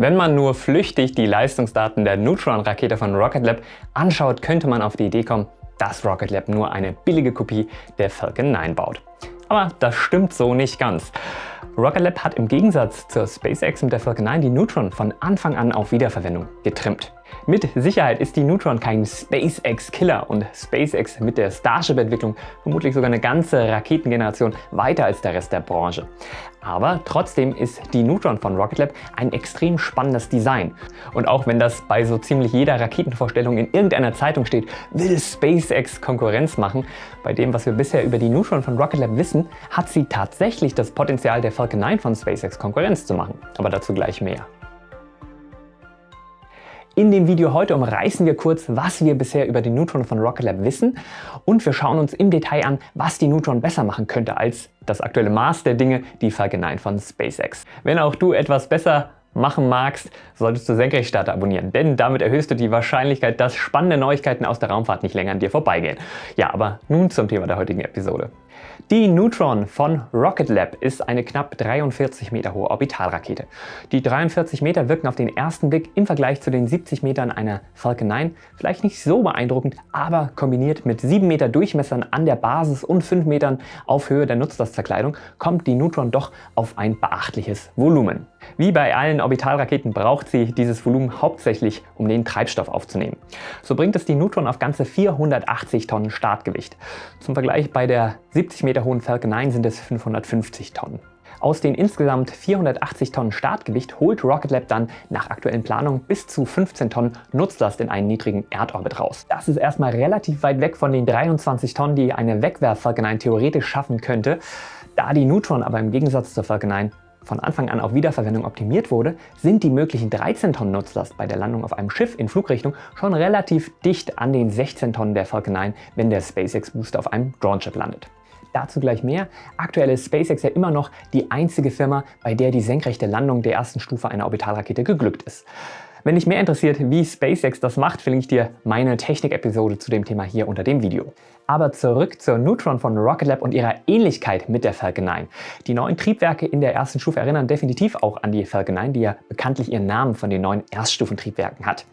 Wenn man nur flüchtig die Leistungsdaten der Neutron-Rakete von Rocket Lab anschaut, könnte man auf die Idee kommen, dass Rocket Lab nur eine billige Kopie der Falcon 9 baut. Aber das stimmt so nicht ganz. Rocket Lab hat im Gegensatz zur SpaceX mit der Falcon 9 die Neutron von Anfang an auf Wiederverwendung getrimmt. Mit Sicherheit ist die Neutron kein SpaceX-Killer und SpaceX mit der Starship-Entwicklung vermutlich sogar eine ganze Raketengeneration weiter als der Rest der Branche. Aber trotzdem ist die Neutron von Rocket Lab ein extrem spannendes Design. Und auch wenn das bei so ziemlich jeder Raketenvorstellung in irgendeiner Zeitung steht, will SpaceX Konkurrenz machen, bei dem, was wir bisher über die Neutron von Rocket Lab wissen, hat sie tatsächlich das Potenzial der Falcon 9 von SpaceX Konkurrenz zu machen. Aber dazu gleich mehr. In dem Video heute umreißen wir kurz, was wir bisher über die Neutron von Rocket Lab wissen und wir schauen uns im Detail an, was die Neutron besser machen könnte als das aktuelle Maß der Dinge, die Falcon 9 von SpaceX. Wenn auch du etwas besser machen magst, solltest du Senkrechtstarter abonnieren, denn damit erhöhst du die Wahrscheinlichkeit, dass spannende Neuigkeiten aus der Raumfahrt nicht länger an dir vorbeigehen. Ja, aber nun zum Thema der heutigen Episode. Die Neutron von Rocket Lab ist eine knapp 43 Meter hohe Orbitalrakete. Die 43 Meter wirken auf den ersten Blick im Vergleich zu den 70 Metern einer Falcon 9 vielleicht nicht so beeindruckend, aber kombiniert mit 7 Meter Durchmessern an der Basis und 5 Metern auf Höhe der Nutzlastverkleidung kommt die Neutron doch auf ein beachtliches Volumen. Wie bei allen Orbitalraketen braucht sie dieses Volumen hauptsächlich, um den Treibstoff aufzunehmen. So bringt es die Neutron auf ganze 480 Tonnen Startgewicht. Zum Vergleich bei der 70 Meter hohen Falcon 9 sind es 550 Tonnen. Aus den insgesamt 480 Tonnen Startgewicht holt Rocket Lab dann nach aktuellen Planungen bis zu 15 Tonnen Nutzlast in einen niedrigen Erdorbit raus. Das ist erstmal relativ weit weg von den 23 Tonnen, die eine Wegwerf-Falcon 9 theoretisch schaffen könnte. Da die Neutron aber im Gegensatz zur Falcon 9 von Anfang an auf Wiederverwendung optimiert wurde, sind die möglichen 13 Tonnen Nutzlast bei der Landung auf einem Schiff in Flugrichtung schon relativ dicht an den 16 Tonnen der Falcon 9, wenn der SpaceX Booster auf einem Drone-Chip landet. Dazu gleich mehr. Aktuell ist SpaceX ja immer noch die einzige Firma, bei der die senkrechte Landung der ersten Stufe einer Orbitalrakete geglückt ist. Wenn dich mehr interessiert, wie SpaceX das macht, verlinke ich dir meine Technik-Episode zu dem Thema hier unter dem Video. Aber zurück zur Neutron von Rocket Lab und ihrer Ähnlichkeit mit der Falcon 9. Die neuen Triebwerke in der ersten Stufe erinnern definitiv auch an die Falcon 9, die ja bekanntlich ihren Namen von den neuen Erststufentriebwerken hat.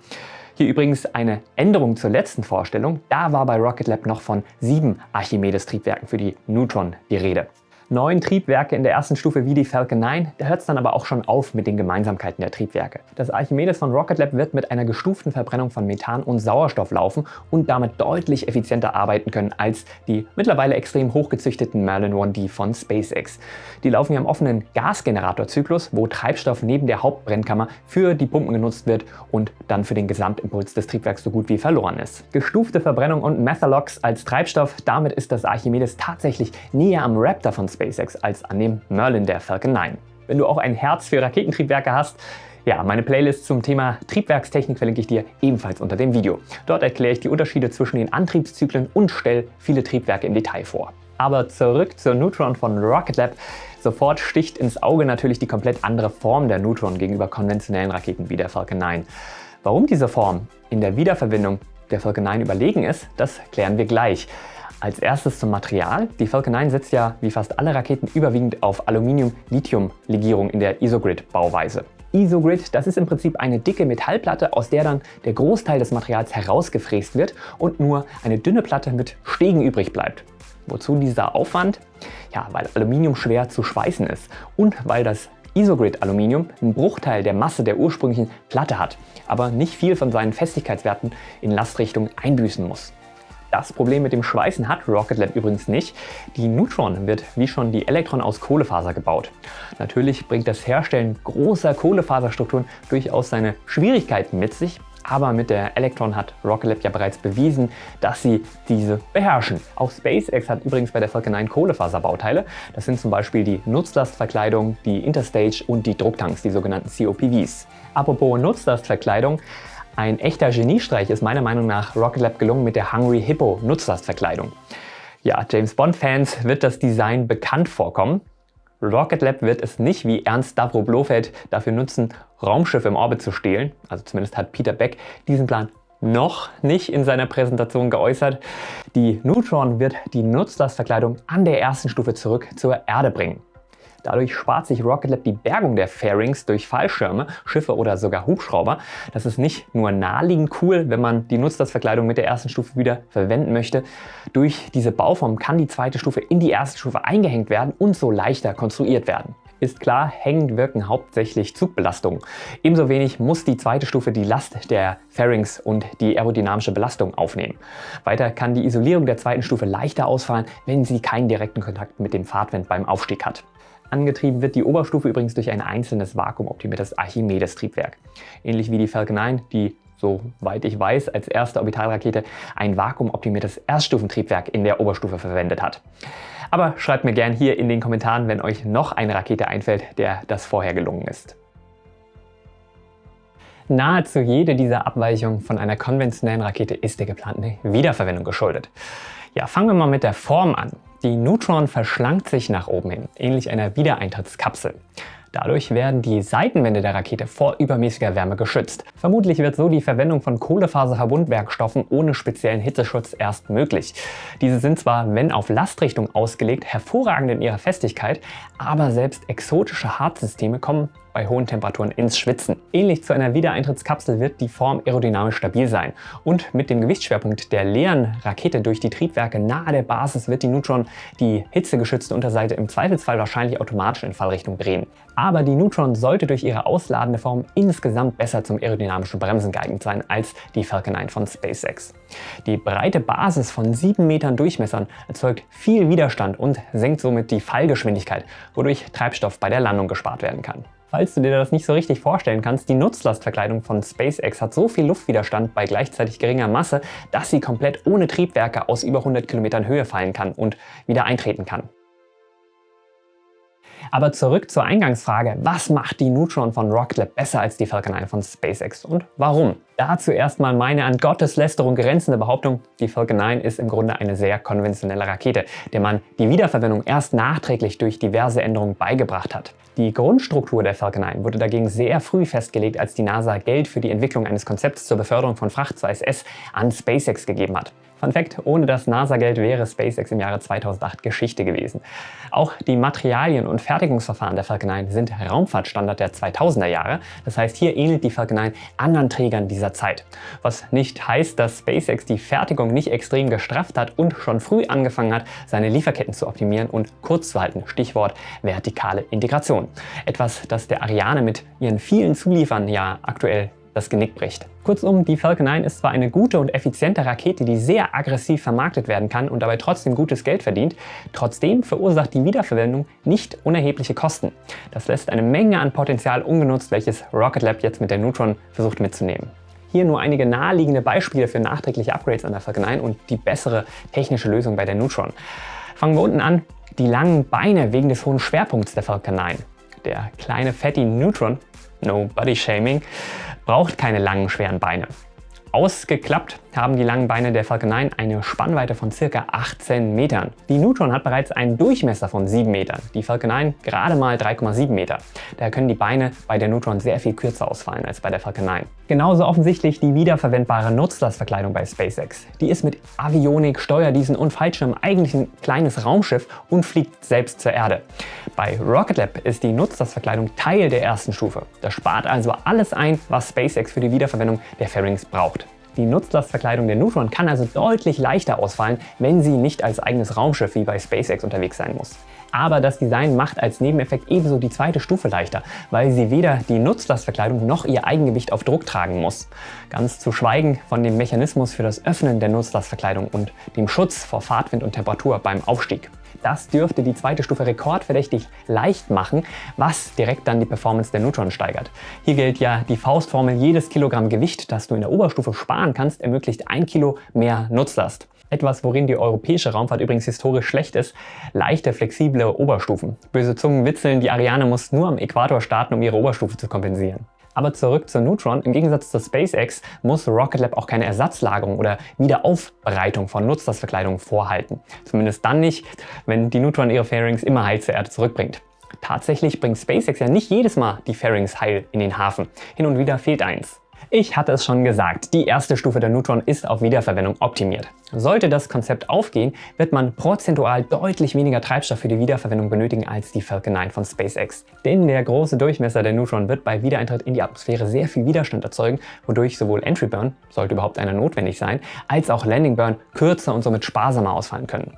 Hier übrigens eine Änderung zur letzten Vorstellung. Da war bei Rocket Lab noch von sieben Archimedes-Triebwerken für die Neutron die Rede neun Triebwerke in der ersten Stufe wie die Falcon 9, da hört es dann aber auch schon auf mit den Gemeinsamkeiten der Triebwerke. Das Archimedes von Rocket Lab wird mit einer gestuften Verbrennung von Methan und Sauerstoff laufen und damit deutlich effizienter arbeiten können als die mittlerweile extrem hochgezüchteten Merlin 1D von SpaceX. Die laufen ja im offenen Gasgeneratorzyklus, wo Treibstoff neben der Hauptbrennkammer für die Pumpen genutzt wird und dann für den Gesamtimpuls des Triebwerks so gut wie verloren ist. Gestufte Verbrennung und Methalox als Treibstoff, damit ist das Archimedes tatsächlich näher am Raptor von SpaceX als an dem Merlin der Falcon 9. Wenn du auch ein Herz für Raketentriebwerke hast, ja, meine Playlist zum Thema Triebwerkstechnik verlinke ich dir ebenfalls unter dem Video. Dort erkläre ich die Unterschiede zwischen den Antriebszyklen und stelle viele Triebwerke im Detail vor. Aber zurück zur Neutron von Rocket Lab. Sofort sticht ins Auge natürlich die komplett andere Form der Neutron gegenüber konventionellen Raketen wie der Falcon 9. Warum diese Form in der Wiederverwendung der Falcon 9 überlegen ist, das klären wir gleich. Als erstes zum Material. Die Falcon 9 setzt ja wie fast alle Raketen überwiegend auf Aluminium-Lithium-Legierung in der Isogrid-Bauweise. Isogrid, das ist im Prinzip eine dicke Metallplatte, aus der dann der Großteil des Materials herausgefräst wird und nur eine dünne Platte mit Stegen übrig bleibt. Wozu dieser Aufwand? Ja, weil Aluminium schwer zu schweißen ist und weil das Isogrid-Aluminium einen Bruchteil der Masse der ursprünglichen Platte hat, aber nicht viel von seinen Festigkeitswerten in Lastrichtung einbüßen muss. Das Problem mit dem Schweißen hat Rocket Lab übrigens nicht. Die Neutron wird wie schon die Elektron aus Kohlefaser gebaut. Natürlich bringt das Herstellen großer Kohlefaserstrukturen durchaus seine Schwierigkeiten mit sich, aber mit der Electron hat Rocket Lab ja bereits bewiesen, dass sie diese beherrschen. Auch SpaceX hat übrigens bei der Falcon 9 Kohlefaserbauteile. Das sind zum Beispiel die Nutzlastverkleidung, die Interstage und die Drucktanks, die sogenannten COPVs. Apropos Nutzlastverkleidung, ein echter Geniestreich ist meiner Meinung nach Rocket Lab gelungen mit der Hungry Hippo Nutzlastverkleidung. Ja, James Bond-Fans wird das Design bekannt vorkommen. Rocket Lab wird es nicht wie Ernst Stavro Blofeld dafür nutzen, Raumschiffe im Orbit zu stehlen. Also zumindest hat Peter Beck diesen Plan noch nicht in seiner Präsentation geäußert. Die Neutron wird die Nutzlastverkleidung an der ersten Stufe zurück zur Erde bringen. Dadurch spart sich Rocket Lab die Bergung der Fairings durch Fallschirme, Schiffe oder sogar Hubschrauber. Das ist nicht nur naheliegend cool, wenn man die Nutzlastverkleidung mit der ersten Stufe wieder verwenden möchte. Durch diese Bauform kann die zweite Stufe in die erste Stufe eingehängt werden und so leichter konstruiert werden ist klar, hängend wirken hauptsächlich Zugbelastungen. Ebenso wenig muss die zweite Stufe die Last der Fairings und die aerodynamische Belastung aufnehmen. Weiter kann die Isolierung der zweiten Stufe leichter ausfallen, wenn sie keinen direkten Kontakt mit dem Fahrtwind beim Aufstieg hat. Angetrieben wird die Oberstufe übrigens durch ein einzelnes vakuumoptimiertes Archimedes-Triebwerk. Ähnlich wie die Falcon 9, die soweit ich weiß, als erste Orbitalrakete ein vakuumoptimiertes Erststufentriebwerk in der Oberstufe verwendet hat. Aber schreibt mir gern hier in den Kommentaren, wenn euch noch eine Rakete einfällt, der das vorher gelungen ist. Nahezu jede dieser Abweichungen von einer konventionellen Rakete ist der geplanten Wiederverwendung geschuldet. Ja, fangen wir mal mit der Form an. Die Neutron verschlankt sich nach oben hin, ähnlich einer Wiedereintrittskapsel. Dadurch werden die Seitenwände der Rakete vor übermäßiger Wärme geschützt. Vermutlich wird so die Verwendung von Kohlefaserverbundwerkstoffen ohne speziellen Hitzeschutz erst möglich. Diese sind zwar, wenn auf Lastrichtung ausgelegt, hervorragend in ihrer Festigkeit, aber selbst exotische Hartsysteme kommen bei hohen Temperaturen ins Schwitzen. Ähnlich zu einer Wiedereintrittskapsel wird die Form aerodynamisch stabil sein. Und mit dem Gewichtsschwerpunkt der leeren Rakete durch die Triebwerke nahe der Basis wird die Neutron die hitzegeschützte Unterseite im Zweifelsfall wahrscheinlich automatisch in Fallrichtung drehen. Aber die Neutron sollte durch ihre ausladende Form insgesamt besser zum aerodynamischen Bremsen geeignet sein als die Falcon 9 von SpaceX. Die breite Basis von 7 Metern Durchmessern erzeugt viel Widerstand und senkt somit die Fallgeschwindigkeit, wodurch Treibstoff bei der Landung gespart werden kann. Falls du dir das nicht so richtig vorstellen kannst, die Nutzlastverkleidung von SpaceX hat so viel Luftwiderstand bei gleichzeitig geringer Masse, dass sie komplett ohne Triebwerke aus über 100 Kilometern Höhe fallen kann und wieder eintreten kann. Aber zurück zur Eingangsfrage, was macht die Neutron von Rocket Lab besser als die Falcon 9 von SpaceX und warum? Dazu erstmal meine an Gotteslästerung grenzende Behauptung, die Falcon 9 ist im Grunde eine sehr konventionelle Rakete, der man die Wiederverwendung erst nachträglich durch diverse Änderungen beigebracht hat. Die Grundstruktur der Falcon 9 wurde dagegen sehr früh festgelegt, als die NASA Geld für die Entwicklung eines Konzepts zur Beförderung von Fracht zur ISS an SpaceX gegeben hat. Fun Fact, ohne das NASA-Geld wäre SpaceX im Jahre 2008 Geschichte gewesen. Auch die Materialien und Fertigungsverfahren der Falcon 9 sind Raumfahrtstandard der 2000er Jahre. Das heißt, hier ähnelt die Falcon 9 anderen Trägern dieser Zeit. Was nicht heißt, dass SpaceX die Fertigung nicht extrem gestrafft hat und schon früh angefangen hat, seine Lieferketten zu optimieren und kurz zu halten. Stichwort vertikale Integration. Etwas, das der Ariane mit ihren vielen Zuliefern ja aktuell das Genick bricht. Kurzum, die Falcon 9 ist zwar eine gute und effiziente Rakete, die sehr aggressiv vermarktet werden kann und dabei trotzdem gutes Geld verdient, trotzdem verursacht die Wiederverwendung nicht unerhebliche Kosten. Das lässt eine Menge an Potenzial ungenutzt, welches Rocket Lab jetzt mit der Neutron versucht mitzunehmen. Hier nur einige naheliegende Beispiele für nachträgliche Upgrades an der Falcon 9 und die bessere technische Lösung bei der Neutron. Fangen wir unten an. Die langen Beine wegen des hohen Schwerpunkts der Falcon 9. Der kleine Fatty Neutron, no body shaming, braucht keine langen, schweren Beine. Ausgeklappt haben die langen Beine der Falcon 9 eine Spannweite von ca. 18 Metern. Die Neutron hat bereits einen Durchmesser von 7 Metern, die Falcon 9 gerade mal 3,7 Meter. Daher können die Beine bei der Neutron sehr viel kürzer ausfallen als bei der Falcon 9. Genauso offensichtlich die wiederverwendbare Nutzlastverkleidung bei SpaceX. Die ist mit Avionik, Steuerdiesen und Fallschirm eigentlich ein kleines Raumschiff und fliegt selbst zur Erde. Bei Rocket Lab ist die Nutzlastverkleidung Teil der ersten Stufe. Das spart also alles ein, was SpaceX für die Wiederverwendung der Fairings braucht. Die Nutzlastverkleidung der Neutron kann also deutlich leichter ausfallen, wenn sie nicht als eigenes Raumschiff wie bei SpaceX unterwegs sein muss. Aber das Design macht als Nebeneffekt ebenso die zweite Stufe leichter, weil sie weder die Nutzlastverkleidung noch ihr Eigengewicht auf Druck tragen muss. Ganz zu schweigen von dem Mechanismus für das Öffnen der Nutzlastverkleidung und dem Schutz vor Fahrtwind und Temperatur beim Aufstieg. Das dürfte die zweite Stufe rekordverdächtig leicht machen, was direkt dann die Performance der Neutron steigert. Hier gilt ja die Faustformel, jedes Kilogramm Gewicht, das du in der Oberstufe sparen kannst, ermöglicht ein Kilo mehr Nutzlast. Etwas, worin die europäische Raumfahrt übrigens historisch schlecht ist, leichte, flexible Oberstufen. Böse Zungen witzeln, die Ariane muss nur am Äquator starten, um ihre Oberstufe zu kompensieren. Aber zurück zur Neutron. Im Gegensatz zur SpaceX muss Rocket Lab auch keine Ersatzlagerung oder Wiederaufbereitung von Nutzlastverkleidung vorhalten. Zumindest dann nicht, wenn die Neutron ihre Fairings immer heil zur Erde zurückbringt. Tatsächlich bringt SpaceX ja nicht jedes Mal die Fairings heil in den Hafen. Hin und wieder fehlt eins. Ich hatte es schon gesagt, die erste Stufe der Neutron ist auf Wiederverwendung optimiert. Sollte das Konzept aufgehen, wird man prozentual deutlich weniger Treibstoff für die Wiederverwendung benötigen als die Falcon 9 von SpaceX. Denn der große Durchmesser der Neutron wird bei Wiedereintritt in die Atmosphäre sehr viel Widerstand erzeugen, wodurch sowohl Entry Burn, sollte überhaupt einer notwendig sein, als auch Landing Burn kürzer und somit sparsamer ausfallen können.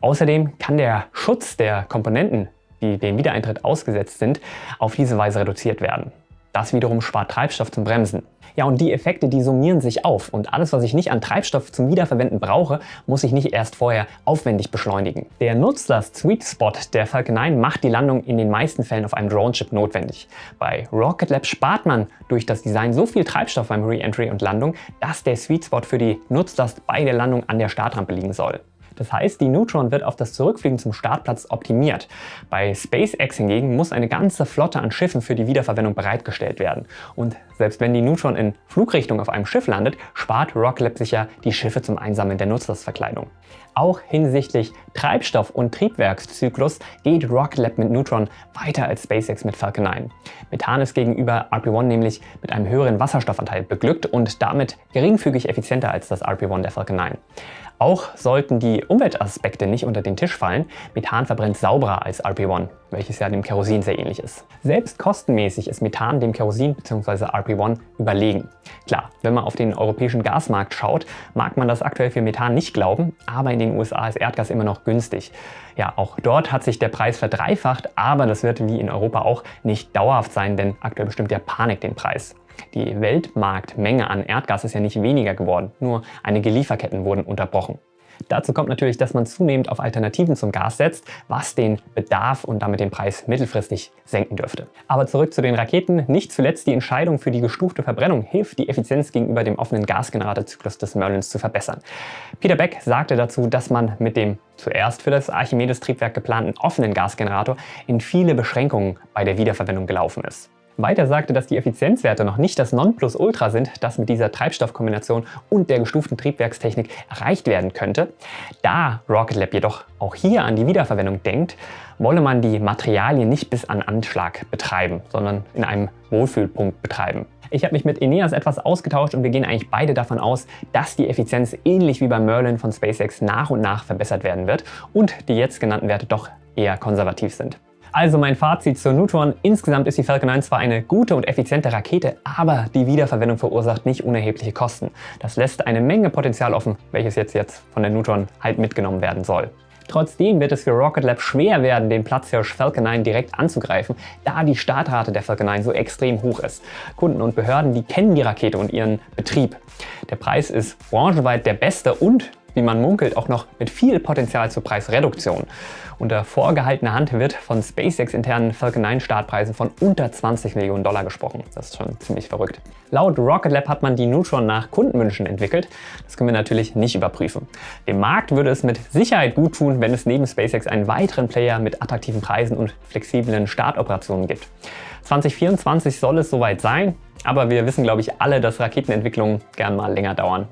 Außerdem kann der Schutz der Komponenten, die dem Wiedereintritt ausgesetzt sind, auf diese Weise reduziert werden. Das wiederum spart Treibstoff zum Bremsen. Ja, und die Effekte, die summieren sich auf und alles, was ich nicht an Treibstoff zum Wiederverwenden brauche, muss ich nicht erst vorher aufwendig beschleunigen. Der Nutzlast Sweet Spot der Falcon 9 macht die Landung in den meisten Fällen auf einem Drone-Chip notwendig. Bei Rocket Lab spart man durch das Design so viel Treibstoff beim Re-Entry und Landung, dass der Sweet Spot für die Nutzlast bei der Landung an der Startrampe liegen soll. Das heißt, die Neutron wird auf das Zurückfliegen zum Startplatz optimiert. Bei SpaceX hingegen muss eine ganze Flotte an Schiffen für die Wiederverwendung bereitgestellt werden. Und selbst wenn die Neutron in Flugrichtung auf einem Schiff landet, spart Rocket Lab sicher die Schiffe zum Einsammeln der Nutzlastverkleidung. Auch hinsichtlich Treibstoff- und Triebwerkszyklus geht Rocket Lab mit Neutron weiter als SpaceX mit Falcon 9. Methan ist gegenüber RP-1 nämlich mit einem höheren Wasserstoffanteil beglückt und damit geringfügig effizienter als das RP-1 der Falcon 9. Auch sollten die Umweltaspekte nicht unter den Tisch fallen. Methan verbrennt sauberer als RP1, welches ja dem Kerosin sehr ähnlich ist. Selbst kostenmäßig ist Methan dem Kerosin bzw. RP1 überlegen. Klar, wenn man auf den europäischen Gasmarkt schaut, mag man das aktuell für Methan nicht glauben, aber in den USA ist Erdgas immer noch günstig. Ja, auch dort hat sich der Preis verdreifacht, aber das wird wie in Europa auch nicht dauerhaft sein, denn aktuell bestimmt der Panik den Preis. Die Weltmarktmenge an Erdgas ist ja nicht weniger geworden, nur einige Lieferketten wurden unterbrochen. Dazu kommt natürlich, dass man zunehmend auf Alternativen zum Gas setzt, was den Bedarf und damit den Preis mittelfristig senken dürfte. Aber zurück zu den Raketen. Nicht zuletzt die Entscheidung für die gestufte Verbrennung hilft, die Effizienz gegenüber dem offenen Gasgeneratorzyklus des Merlins zu verbessern. Peter Beck sagte dazu, dass man mit dem zuerst für das Archimedes-Triebwerk geplanten offenen Gasgenerator in viele Beschränkungen bei der Wiederverwendung gelaufen ist. Weiter sagte, dass die Effizienzwerte noch nicht das Nonplusultra sind, das mit dieser Treibstoffkombination und der gestuften Triebwerkstechnik erreicht werden könnte. Da Rocket Lab jedoch auch hier an die Wiederverwendung denkt, wolle man die Materialien nicht bis an Anschlag betreiben, sondern in einem Wohlfühlpunkt betreiben. Ich habe mich mit Eneas etwas ausgetauscht und wir gehen eigentlich beide davon aus, dass die Effizienz ähnlich wie beim Merlin von SpaceX nach und nach verbessert werden wird und die jetzt genannten Werte doch eher konservativ sind. Also mein Fazit zur Neutron. Insgesamt ist die Falcon 9 zwar eine gute und effiziente Rakete, aber die Wiederverwendung verursacht nicht unerhebliche Kosten. Das lässt eine Menge Potenzial offen, welches jetzt, jetzt von der Neutron halt mitgenommen werden soll. Trotzdem wird es für Rocket Lab schwer werden, den Platzhirsch Falcon 9 direkt anzugreifen, da die Startrate der Falcon 9 so extrem hoch ist. Kunden und Behörden, die kennen die Rakete und ihren Betrieb. Der Preis ist branchenweit der beste und wie man munkelt, auch noch mit viel Potenzial zur Preisreduktion. Unter vorgehaltener Hand wird von SpaceX internen Falcon 9 Startpreisen von unter 20 Millionen Dollar gesprochen. Das ist schon ziemlich verrückt. Laut Rocket Lab hat man die Neutron nach Kundenwünschen entwickelt. Das können wir natürlich nicht überprüfen. Dem Markt würde es mit Sicherheit gut tun, wenn es neben SpaceX einen weiteren Player mit attraktiven Preisen und flexiblen Startoperationen gibt. 2024 soll es soweit sein, aber wir wissen glaube ich alle, dass Raketenentwicklungen gern mal länger dauern.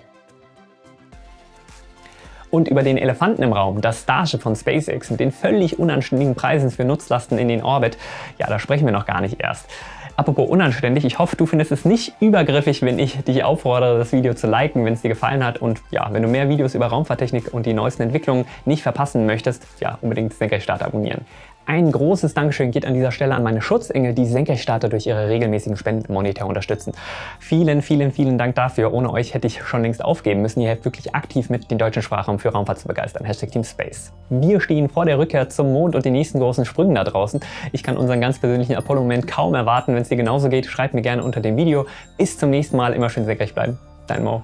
Und über den Elefanten im Raum, das Starship von SpaceX mit den völlig unanständigen Preisen für Nutzlasten in den Orbit, ja, da sprechen wir noch gar nicht erst. Apropos unanständig, ich hoffe, du findest es nicht übergriffig, wenn ich dich auffordere, das Video zu liken, wenn es dir gefallen hat. Und ja, wenn du mehr Videos über Raumfahrttechnik und die neuesten Entwicklungen nicht verpassen möchtest, ja, unbedingt Senkrechtstarter abonnieren. Ein großes Dankeschön geht an dieser Stelle an meine Schutzengel, die Senkrechtstarter durch ihre regelmäßigen Spenden monetär unterstützen. Vielen, vielen, vielen Dank dafür. Ohne euch hätte ich schon längst aufgeben müssen. Ihr helft wirklich aktiv mit, den deutschen Sprachraum für Raumfahrt zu begeistern. Hashtag Team Space. Wir stehen vor der Rückkehr zum Mond und den nächsten großen Sprüngen da draußen. Ich kann unseren ganz persönlichen Apollo-Moment kaum erwarten. Wenn es dir genauso geht, schreibt mir gerne unter dem Video. Bis zum nächsten Mal. Immer schön senkrecht bleiben. Dein Mo.